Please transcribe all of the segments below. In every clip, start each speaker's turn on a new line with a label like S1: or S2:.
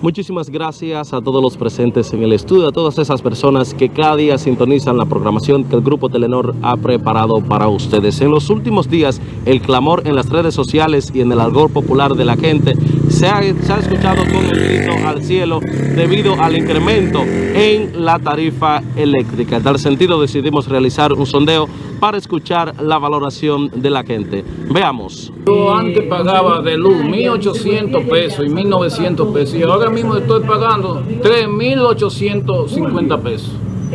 S1: Muchísimas gracias a todos los presentes en el estudio, a todas esas personas que cada día sintonizan la programación que el Grupo Telenor ha preparado para ustedes. En los últimos días, el clamor en las redes sociales y en el algor popular de la gente se ha, escuchado con el grito al cielo debido al incremento en la tarifa eléctrica. En tal sentido, decidimos realizar un sondeo para escuchar la valoración de la gente. Veamos.
S2: Yo antes pagaba de luz 1.800 pesos y 1.900 pesos y ahora mismo estoy pagando 3.850 pesos.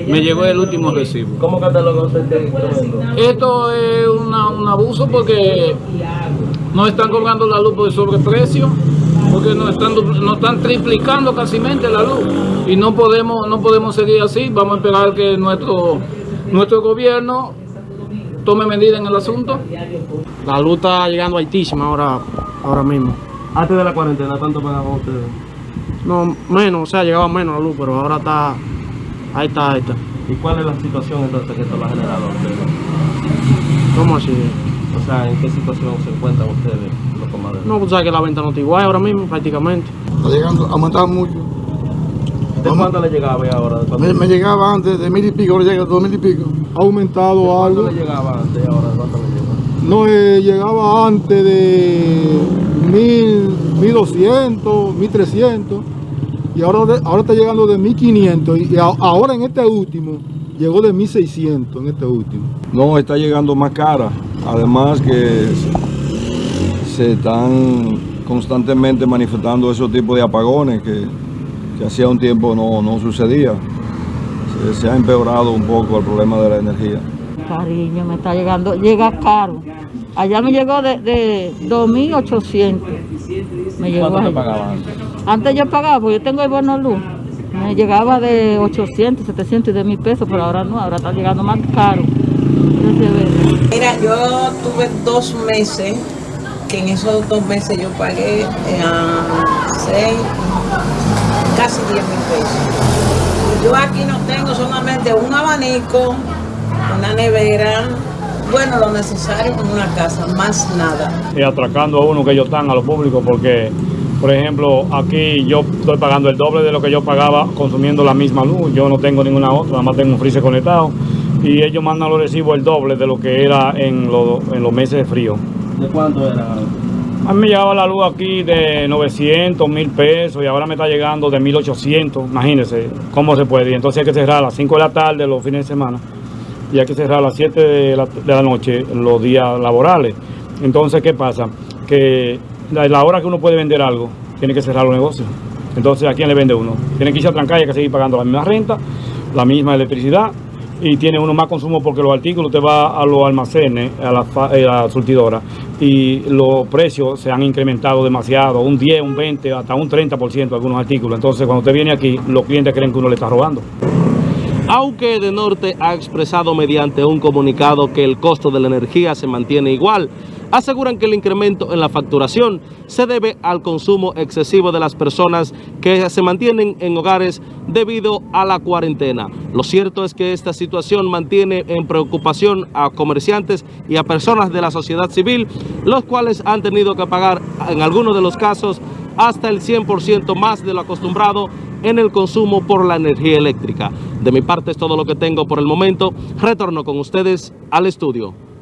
S2: Me llegó el último recibo.
S1: ¿Cómo cataloga usted?
S2: Esto es una- un abuso porque nos están cobrando la luz por sobreprecio, porque nos están, nos están triplicando casi la luz y no podemos, no podemos seguir así. Vamos a esperar que nuestro, nuestro gobierno tome medidas en el asunto.
S3: La luz está llegando altísima ahora, ahora mismo.
S1: Antes de la cuarentena, ¿cuánto pagaban ustedes?
S3: No, menos, o sea, llegaba menos la luz, pero ahora está, ahí está, ahí está.
S1: ¿Y cuál es la situación entonces que esto lo ha generado ustedes?
S3: ¿Cómo así?
S1: O sea, ¿en qué situación se encuentran ustedes, los comadres?
S3: No, pues sabes que la venta no está igual ahora mismo, prácticamente.
S4: Está llegando, ha aumentado mucho.
S1: ¿De cuánto le llegaba ya ahora? ¿De cuánto,
S4: Me, me llegaba antes de mil y pico, ahora llega a dos mil y pico.
S5: ha aumentado
S1: cuánto
S5: algo.
S1: le llegaba antes ahora? ¿De ¿Cuánto le llega?
S5: No eh, llegaba antes de mil, mil doscientos, mil trescientos y ahora, de- ahora está llegando de mil quinientos y a- ahora en este último llegó de mil seiscientos en este último.
S6: No, está llegando más cara. Además que se- se están constantemente manifestando esos tipos de apagones que, que hacía un tiempo no, no sucedía. Se, se ha empeorado un poco el problema de la energía.
S7: Cariño, me está llegando, llega caro. Allá me llegó de, de 2.800. Me llegó
S1: ¿Cuánto le
S7: allá.
S1: pagaba antes?
S7: Antes yo pagaba, porque yo tengo el bono luz. Me llegaba de 800, 700 y de mil pesos, pero ahora no, ahora está llegando más caro.
S8: Mira, yo tuve dos meses, que en esos dos meses yo pagué eh, a seis, casi 10 mil pesos. Yo aquí no tengo solamente un abanico, una nevera, bueno, lo necesario en una casa, más nada.
S9: y atracando a uno que ellos están a lo público porque, por ejemplo, aquí yo estoy pagando el doble de lo que yo pagaba consumiendo la misma luz. Yo no tengo ninguna otra, nada más tengo un freezer conectado y ellos mandan los recibos el doble de lo que era en, los- en los meses de frío.
S1: ¿De cuánto era?
S9: A mí me llegaba la luz aquí de 900, 1000 pesos y ahora me está llegando de 1800. Imagínense cómo se puede. Y entonces hay que cerrar a las 5 de la tarde los fines de semana y hay que cerrar a las 7 de la, noche los días laborales. Entonces, ¿qué pasa? Que la, la hora que uno puede vender algo, tiene que cerrar los negocios. Entonces, ¿a quién le vende uno? Tiene que irse a trancar y hay que seguir pagando la misma renta, la misma electricidad y tiene uno más consumo porque los artículos te va a los almacenes, a la, eh, a la surtidora y los precios se han incrementado demasiado, un 10, un 20, hasta un 30% de algunos artículos. Entonces, cuando usted viene aquí, los clientes creen que uno le está robando.
S1: Aunque de Norte ha expresado mediante un comunicado que el costo de la energía se mantiene igual, aseguran que el incremento en la facturación se debe al consumo excesivo de las personas que se mantienen en hogares debido a la cuarentena. Lo cierto es que esta situación mantiene en preocupación a comerciantes y a personas de la sociedad civil, los cuales han tenido que pagar en algunos de los casos hasta el 100% más de lo acostumbrado en el consumo por la energía eléctrica. De mi parte es todo lo que tengo por el momento. Retorno con ustedes al estudio.